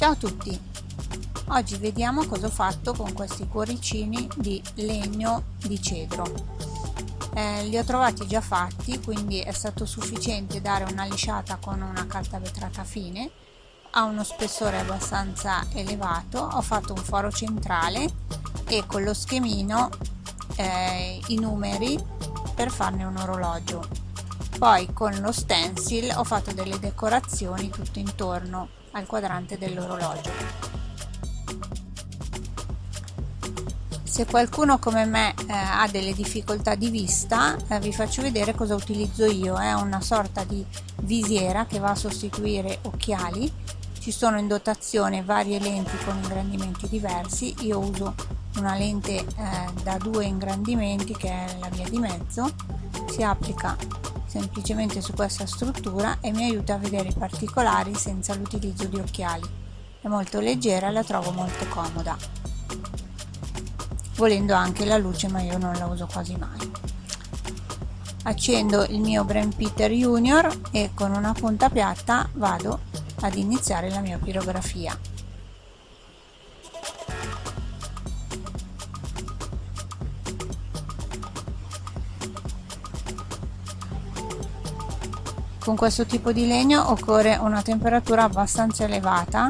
Ciao a tutti! Oggi vediamo cosa ho fatto con questi cuoricini di legno di cedro. Eh, li ho trovati già fatti, quindi è stato sufficiente dare una lisciata con una carta vetrata fine. Ha uno spessore abbastanza elevato, ho fatto un foro centrale e con lo schemino eh, i numeri per farne un orologio. Poi con lo stencil ho fatto delle decorazioni tutto intorno al quadrante dell'orologio. Se qualcuno come me eh, ha delle difficoltà di vista eh, vi faccio vedere cosa utilizzo io, è una sorta di visiera che va a sostituire occhiali, ci sono in dotazione varie lenti con ingrandimenti diversi, io uso una lente eh, da due ingrandimenti che è la via di mezzo, si applica semplicemente su questa struttura e mi aiuta a vedere i particolari senza l'utilizzo di occhiali. È molto leggera e la trovo molto comoda. Volendo anche la luce ma io non la uso quasi mai. Accendo il mio Brain Peter Junior e con una punta piatta vado ad iniziare la mia pirografia. Con questo tipo di legno occorre una temperatura abbastanza elevata.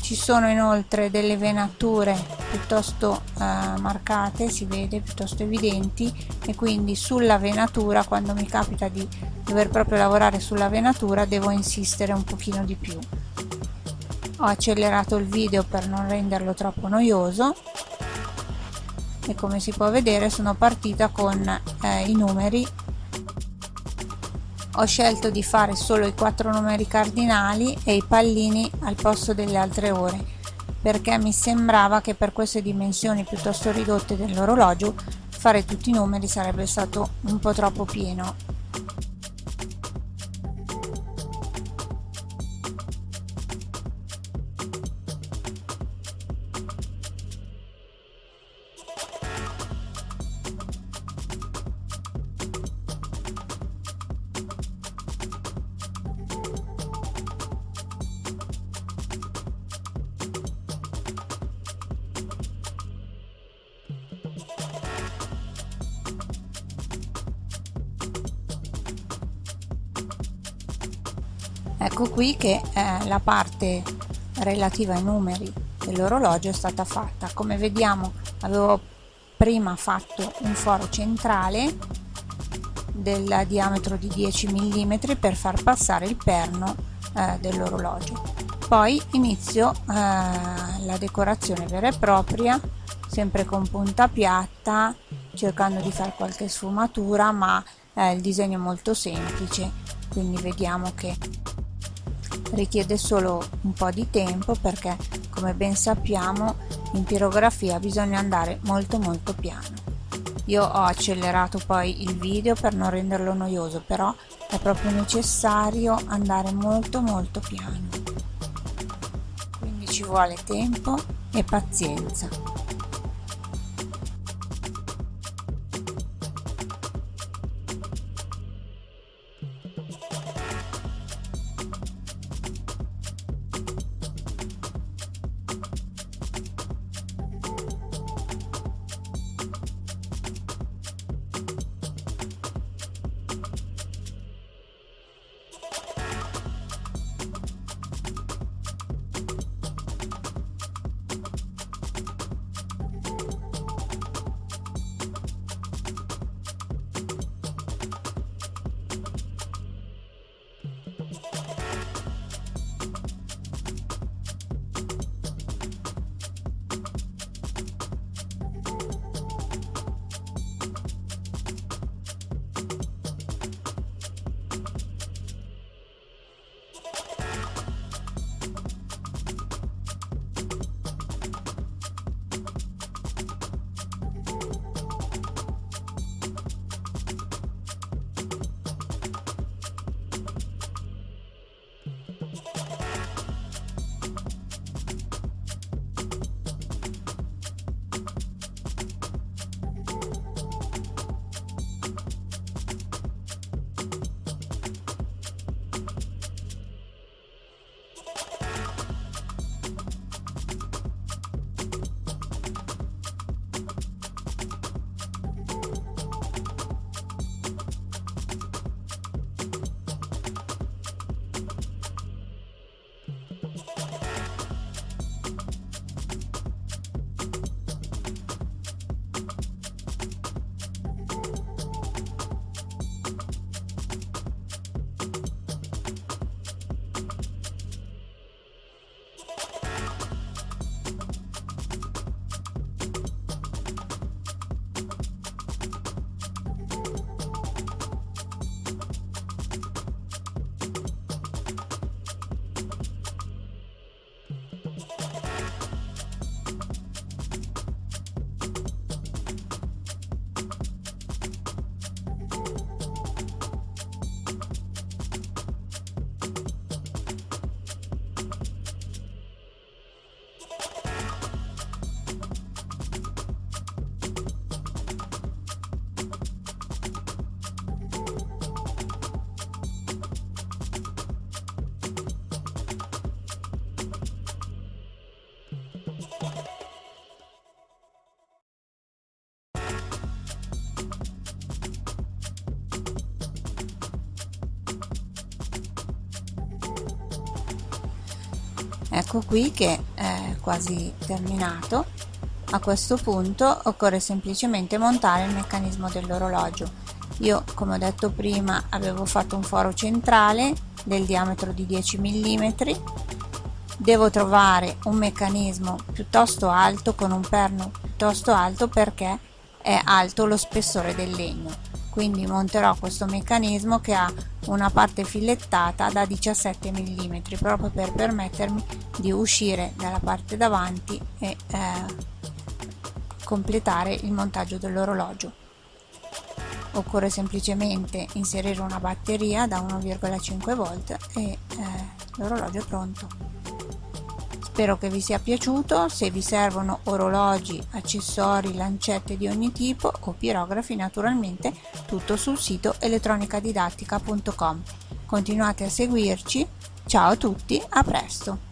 Ci sono inoltre delle venature piuttosto eh, marcate si vede piuttosto evidenti e quindi sulla venatura quando mi capita di dover proprio lavorare sulla venatura devo insistere un pochino di più. Ho accelerato il video per non renderlo troppo noioso. E come si può vedere sono partita con eh, i numeri ho scelto di fare solo i quattro numeri cardinali e i pallini al posto delle altre ore perché mi sembrava che per queste dimensioni piuttosto ridotte dell'orologio fare tutti i numeri sarebbe stato un po' troppo pieno ecco qui che eh, la parte relativa ai numeri dell'orologio è stata fatta. Come vediamo avevo prima fatto un foro centrale del diametro di 10 mm per far passare il perno eh, dell'orologio. Poi inizio eh, la decorazione vera e propria sempre con punta piatta cercando di fare qualche sfumatura ma eh, il disegno è molto semplice. Quindi vediamo che richiede solo un po' di tempo perché come ben sappiamo in pirografia bisogna andare molto molto piano. Io ho accelerato poi il video per non renderlo noioso però è proprio necessario andare molto molto piano. Quindi ci vuole tempo e pazienza ecco qui che è quasi terminato. A questo punto occorre semplicemente montare il meccanismo dell'orologio. Io come ho detto prima avevo fatto un foro centrale del diametro di 10 mm devo trovare un meccanismo piuttosto alto con un perno piuttosto alto perché è alto lo spessore del legno quindi monterò questo meccanismo che ha una parte filettata da 17 mm proprio per permettermi di uscire dalla parte davanti e eh, completare il montaggio dell'orologio. Occorre semplicemente inserire una batteria da 1,5 volt e eh, l'orologio è pronto Spero che vi sia piaciuto, se vi servono orologi, accessori, lancette di ogni tipo o pirografi naturalmente tutto sul sito elettronicadidattica.com. Continuate a seguirci, ciao a tutti, a presto!